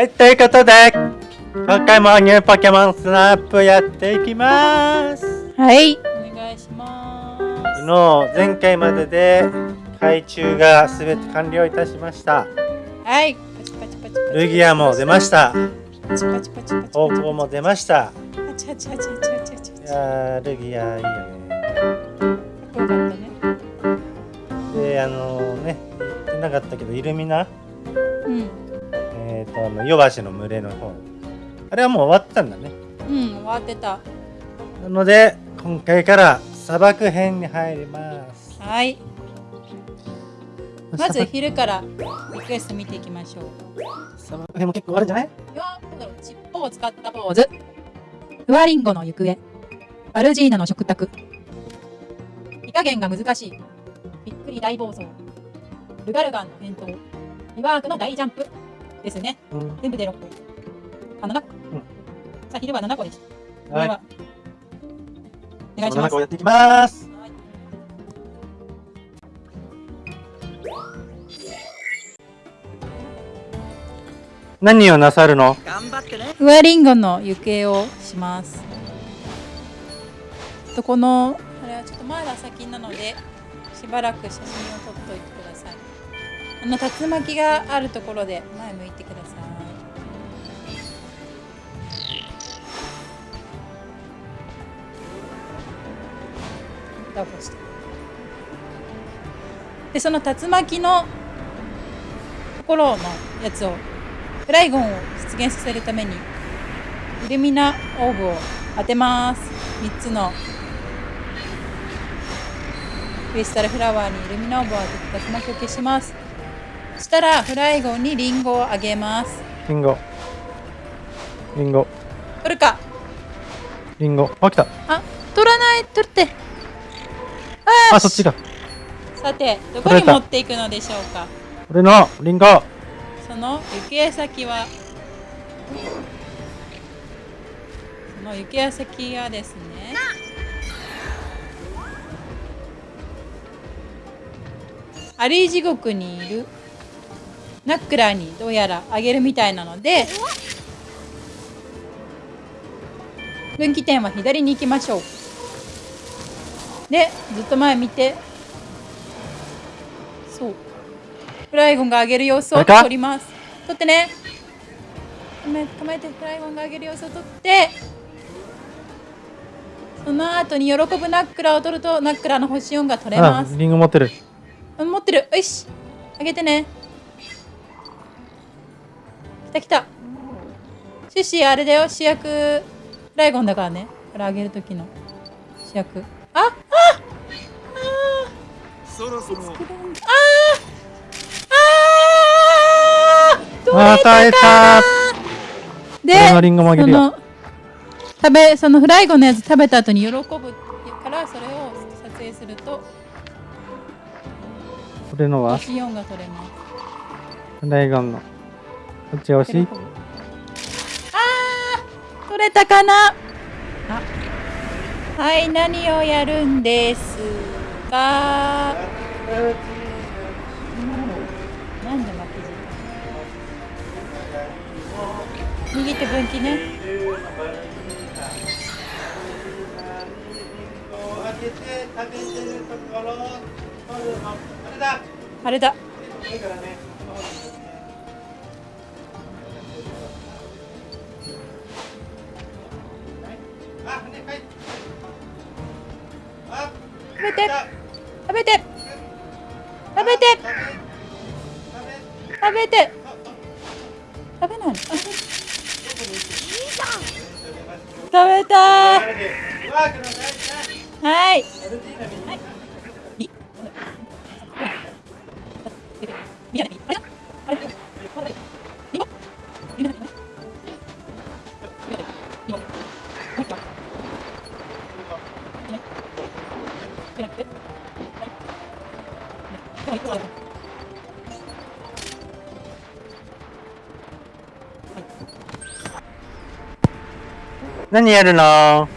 はい、ということで、今回もニューポケモンスナップやっていきます。はい。お願いします。昨日、前回までで、海中がすべて完了いたしました。はい。パチパチパチルギアも出ました。パチパチパチパチ。方向も出ました。パチパチパチパチパチ。いやルギアいいよね。かっこよかったね。で、あのー、ね、言ってなかったけど、イルミナ？うん。えっ、ー、と、あの、ヨバシの群れの方。あれはもう終わったんだね。うん、終わってた。なので、今回から砂漠編に入ります。はい。まず昼からリクエスト見ていきましょう。砂漠編も結構あるんじゃない ?4 の尻尾を使ったポーズ。フワリンゴの行方。バルジーナの食卓。火加減が難しい。びっくり大暴走。ルガルガンの返答。リワークの大ジャンプ。ですね。うん、全部で6個。あ、7個。うん、さあ、昼は7個でした。はい。はお願いします。7個やっていきます。何をなさるの？頑張ってね。ふわりんごの行方をします。とこの、あれはちょっとまだ先なので、しばらく写真を撮っといて。あの竜巻があるところで前向いてください。でその竜巻のところのやつをフライゴンを出現させるためにイルミナオーブを当てます。3つの。クリスタルフラワーにイルミナオーブを当てて竜巻を消します。たらフライゴンにリンゴをあげます。リンゴ。リンゴ。取るか。リンゴ。あ来た。あ取らない？取って。あそっちか。さてどこに持っていくのでしょうか？俺のリンゴ。その行方先は？その行方先はですね。アリ地獄にいる。ナックラーにどうやらあげるみたいなので分岐点は左に行きましょう。でずっと前見て。そう。フライゴンが上げる様子を撮ります。撮ってね。構えてフライゴンが上げる様子を撮って。その後に喜ぶナックラーを取るとナックラーの星音が取れます。リング持ってる。持ってる。よし。上げてね。来た来たシュシーあれだよ。主役ライゴンだからね。これあげる時の。主役。あああそろそろ。あああ取れたかでその食べそのフライゴンのやつ食べた後に喜ぶからそれを撮影すると。これのは？星4が取れます。フライゴンの。こっち押しあー取れたかな？はい何をやるんですか？なんで負けじゃん右手分岐ね。あれだあれだべて。食べて。食べて。食べて。食べない。食べたはい。はい。何やるの？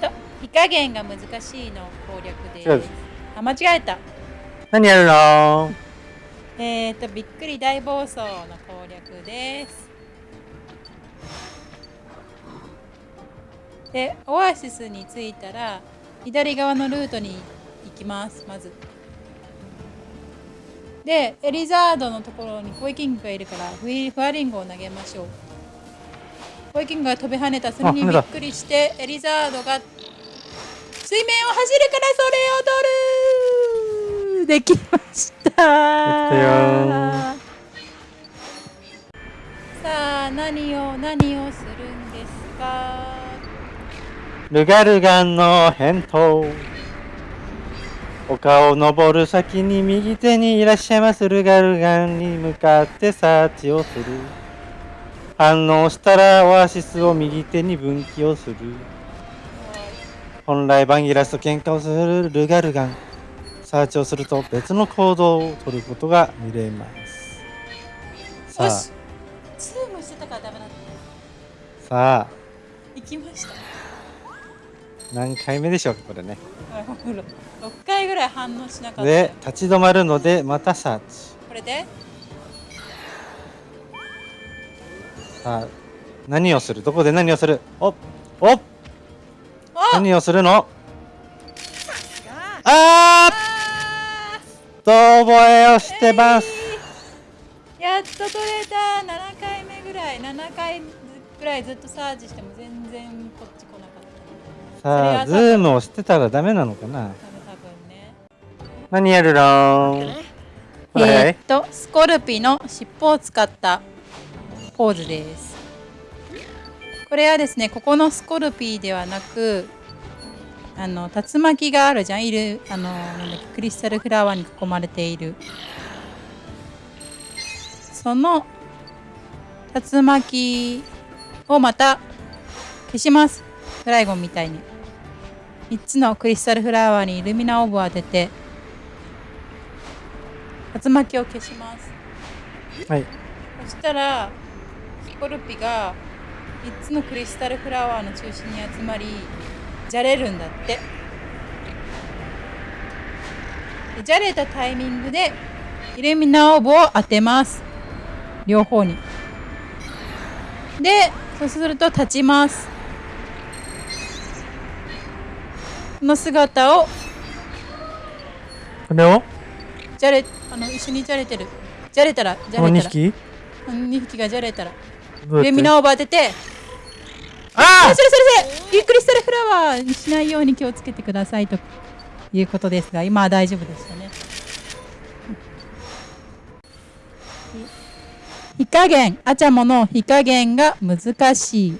と火加減が難しいの攻略で。すあ間違えた。何やるの？えーとびっくり大暴走の攻略です。でオアシスに着いたら左側のルートに行きますまず。でエリザードのところにコイキングがいるからフィフワリンゴを投げましょうコイキングが飛び跳ねたそれにびっくりしてエリザードが水面を走るからそれを取る。できました。できたよ。さあ何を何をするんですか？ルガルガンの返答。丘を登る先に右手にいらっしゃいます。ルガルガンに向かってサーチをする反応したらオアシスを右手に分岐をする。本来バンギラスと喧嘩をするルガルガン。サーチをすると別の行動を取ることが見れます。さあ。よし。ズームしてたからダメだったさあ。行きました。何回目でしょうかこれね。6回ぐらい反応しなかった。よで立ち止まるのでまたサーチ。これで？さあ何をする？どこで何をする？おおお何をするの？ああー！遠吠えをしてます、えー。やっと取れた。7回目ぐらい。7回ぐらいずっとサーチしても全然こっち来なかった。さあズームをしてたらダメなのかな？多分多分ね。何やるのこれ、えーっとスコルピの尻尾を使ったポーズです。これはですねここのスコルピーではなくあの竜巻があるじゃん。いるあのなんだっけクリスタルフラワーに囲まれている。その竜巻をまた消します。フライゴンみたいに。3つのクリスタルフラワーにイルミナオーブを当てて竜巻を消します。はい。そしたらスコルピが3つのクリスタルフラワーの中心に集まりじゃれるんだって。でじゃれたタイミングでイルミナオーブを当てます。両方に。でそうすると立ちます。この姿を。これを？じゃれあの一緒にじゃれてる。じゃれたらじゃ2れたら。匹？この2匹がじゃれたらどうやってイルミナオー！ブ当ててああそれそれそれゆっくりスタルフラワーにしないように気をつけてくださいということですが今は大丈夫でしたね。火加減アチャモの火加減が難しい。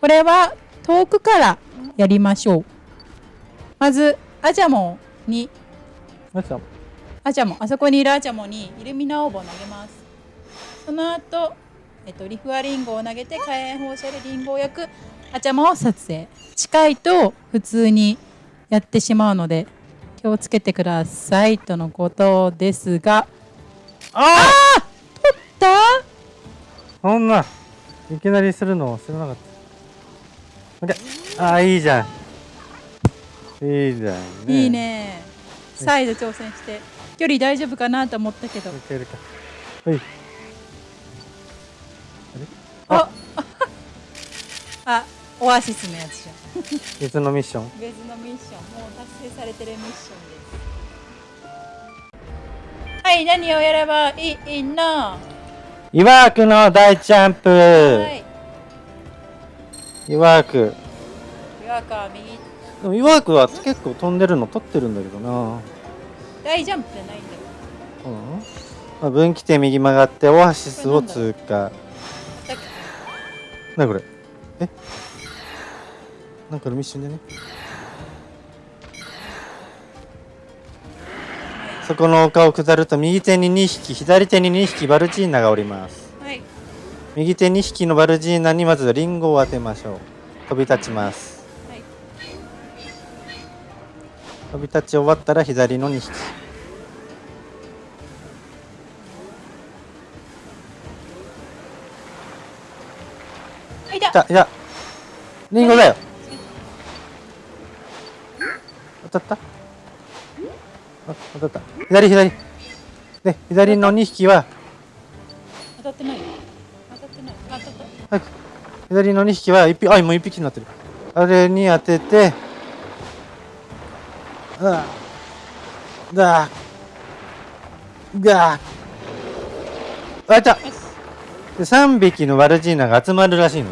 これは遠くからやりましょう。まずアチャモに。アチャモあそこにいるアチャモにイルミナオーブを投げます。その後、えっとリフアリンゴを投げて火炎放射でリンゴを焼くアチャモを撮影近いと普通にやってしまうので気をつけてくださいとのことですがあ取ったそんないきなりするの知らなかった。であーいいじゃん。いいじゃん、ね。いい。ね再度挑戦して距離大丈夫かなと思ったけどいけるか。はい。あオアシスのやつじゃん別のミッション。別のミッションもう達成されてるミッションですはい何をやればいいの？イワークの大ジャンプ。はいイワーク。岩川右でもイワークは結構飛んでるの取ってるんだけどな。大ジャンプじゃないんだようん。まあ、分岐点右曲がってオアシスを通過。なにこれ？えなんかのミッションでね。そこの丘を下ると右手に2匹左手に2匹バルジーナがおります。はい。右手2匹のバルジーナにまずリンゴを当てましょう。飛び立ちます。はい。飛び立ち終わったら左の2匹。いたいたリンゴだよ当たった？あ当たった。左左。で左の2匹は。当たってない。よ当たってない。あ当たった。早く左の2匹は1匹あもう1匹になってる。あれに当てて。あだがあいたよし。で3匹のワルジーナが集まるらしいの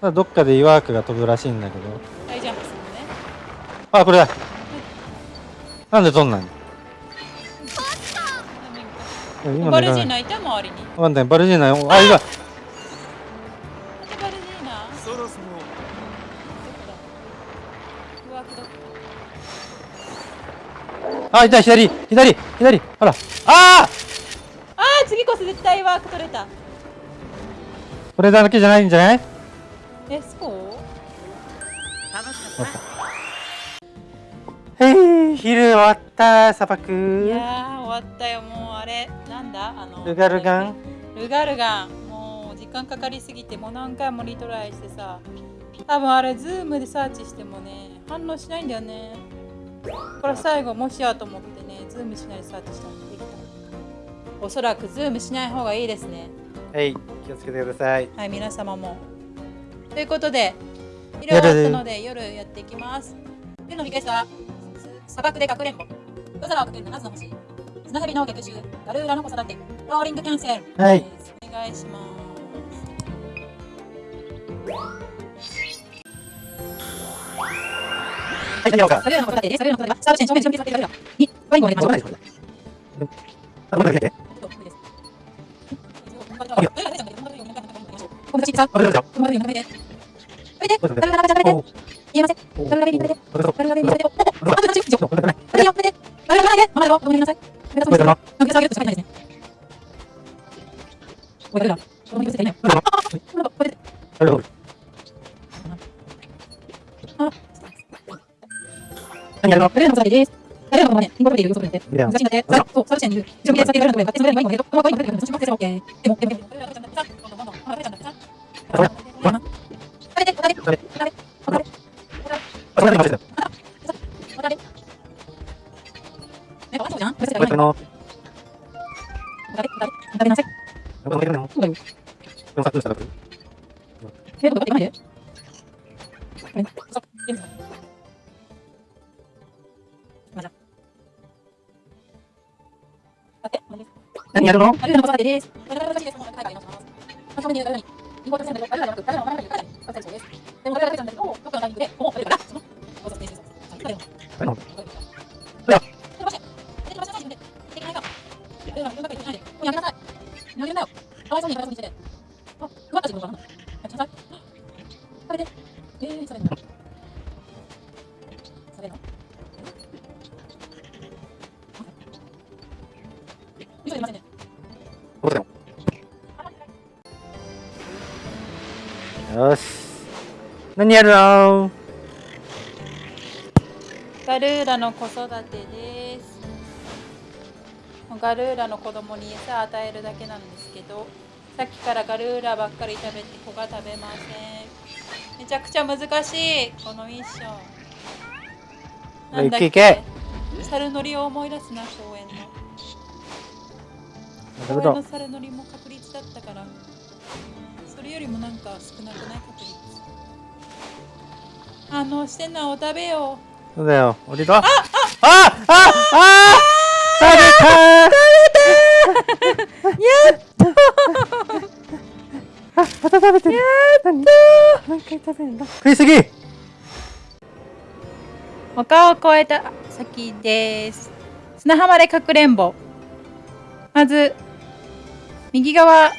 どっかで岩枠が飛ぶらしいんだけど。大ジャンプするのね。あこれだ。なんで飛んないの今バルジーねナいた周りに。わかんない。バルジーナあいたバあいた左左左。ほら。あああー次こそ絶対ワーク取れた。これだけじゃないんじゃない？えそう？楽しかったへい昼終わった砂漠。いやー終わったよ。もうあれなんだ？あのルガルガン？ルガルガン。もう時間かかりすぎてもう何回もリトライしてさ。多分あれズームでサーチしてもね反応しないんだよね。これ最後もしやと思ってねズームしないでサーチしたらできた。おそらくズームしない方がいいですね。はい気をつけてください。はい皆様もということで昼終わったので夜やっていきます。夜のリクエストは砂漠でかくれんぼ。夜空をかける七つの星。砂蛇の逆襲ガルーラの子育て。ローリングキャンセル。はい。お願いします。はい。行こうかの子育てです。ガルーラの子育てはスタート地点正面に準備されているガルーラにワインを入れましょう。あごめんなさい。この口さ、この口めてんルーラの？よし。何やるの？ガルーラの子育てです。ガルーラの子供に餌与えるだけなんですけど、さっきからガルーラばっかり食べて子が食べません。めちゃくちゃ難しい、このミッション。なんだっいけい猿乗りを思い出すな、公園の。公園の猿乗りも確率だったから、それよりもなんか少なくない確率？反応してんな、お食べよう。そうだよ降りろあああああ食べたやっとあまた食べてるやっと何回食べるの食いすぎ丘を越えた先です。砂浜でかくれんぼ。まず、右側、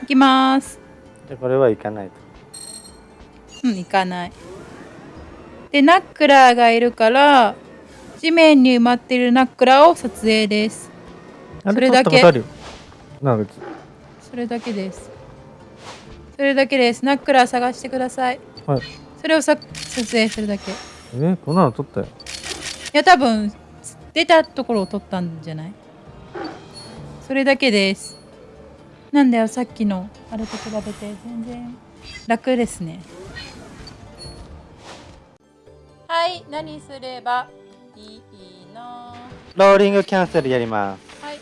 行きます。じゃあこれは行かないとうん、行かない。で、ナックラーがいるから、地面に埋まっているナックラーを撮影です。あそれだけそれだけです。それだけです。ナックラー探してください。はいそれをさ撮影するだけ。いえこんなの撮ったよや、多分、出たところを撮ったんじゃない？それだけです。なんだよ、さっきのあれと比べて全然楽ですね。はい、何すればいいの？ローリングキャンセルやります。はい、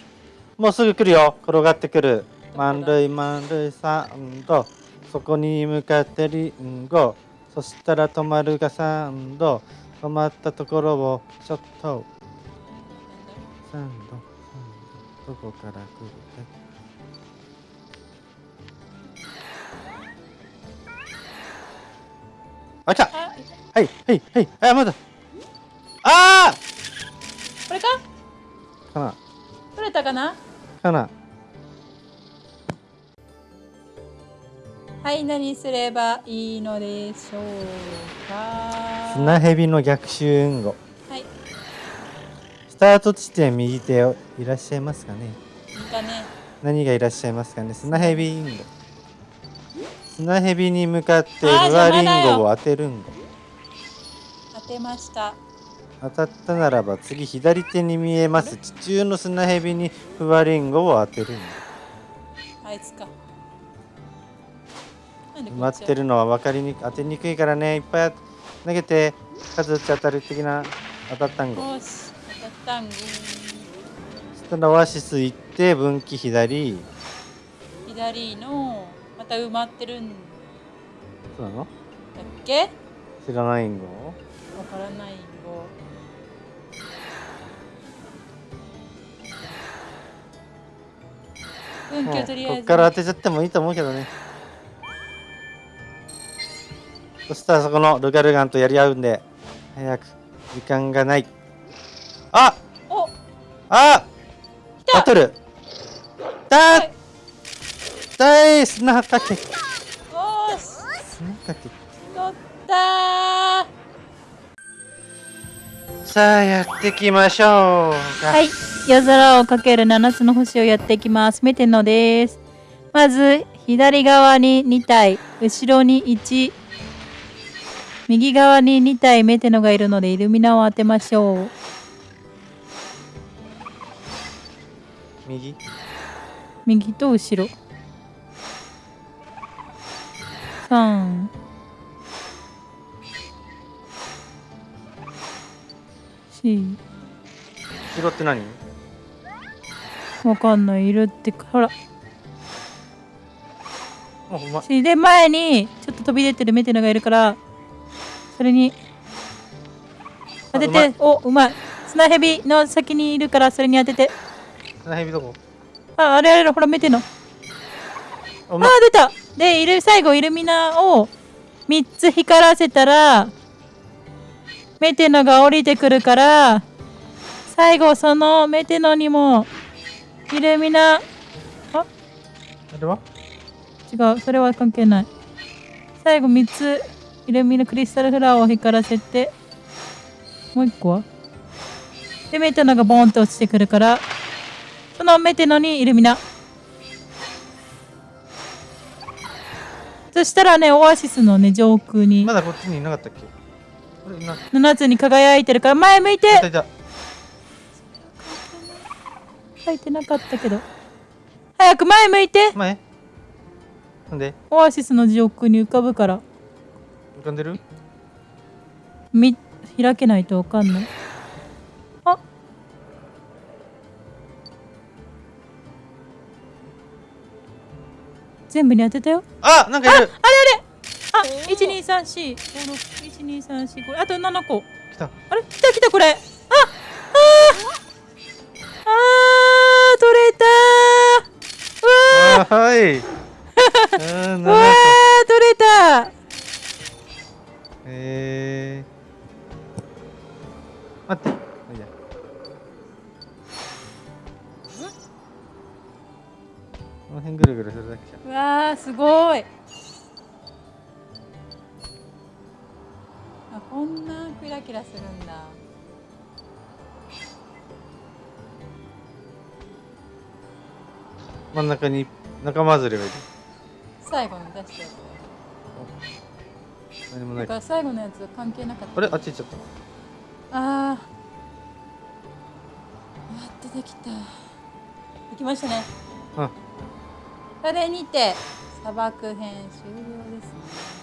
もうすぐ来るよ。転がってくる。満塁満塁サンド。そこに向かってリンゴ。そしたら止まるがサンド。止まったところをショット。サンド。サンド。どこから来る？あ来たあはいはいはい。あまだ。あこれか？ーかな。取れたかな？かな。はい何すればいいのでしょうか？砂蛇の逆襲運動はい。スタート地点右手をいらっしゃいますかね？いいかね。何がいらっしゃいますかね？砂蛇運動砂蛇に向かってルアリンゴを当てるんご。当てました。当たったならば次左手に見えます。地中の砂蛇にフワリンゴを当てるんあいつか。なんでごこっち待ってるのは分かりにく当てにくいからね。いっぱい投げて。数打ち当たる的な当たったんご。よし当たったんぐそしたらオアシス行って分岐左。左のまた埋まってるん。だそうなの？っけ？知らないんごわからないよ運気をとりあえず。こっから当てちゃってもいいと思うけどね。そしたらそこのルガルガンとやり合うんで早く時間がない。あお！あバトル。だはい。だい砂かけおーし砂かけ取ったー。さあやっていきましょうか。はい。夜空をかける7つの星をやっていきます。メテノです。まず左側に2体後ろに1右側に2体メテノがいるのでイルミナを当てましょう。右？右と後ろ。3 4後ろって何？わかんない。いるってほら。おうましで前にちょっと飛び出てるメテノがいるからそれに当てて。おうまい。砂蛇の先にいるからそれに当てて。砂蛇どこ？ああれあれほらメテノあ出た。でイル最後イルミナを3つ光らせたらメテノが降りてくるから最後そのメテノにもイルミナあ？あれは？違う。それは関係ない。最後3つイルミナクリスタルフラワーを光らせてもう1個は？でメテノがボーンと落ちてくるからそのメテノにイルミナそしたらねオアシスのね上空に。まだこっちにいなかったっけ？7つに輝いてるから前向いて。書いてなかったけど。早く前向いて。前？なんで？オアシスの上空に浮かぶから。浮かんでる？み開けないとわかんない。あ。全部に当てたよ。あなんかいる。あ一二三四五六一二三四五。あと七個。来た。あれ？来た来たこれ。あああー取れたー。うわあはい真ん中に仲間外れがいる最後に出したやつ。だ何もない。から最後のやつ関係なかった。あれ？あっち行っちゃった。あー。やっとできた。できましたね。うん。それにて砂漠編終了ですね